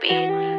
beat.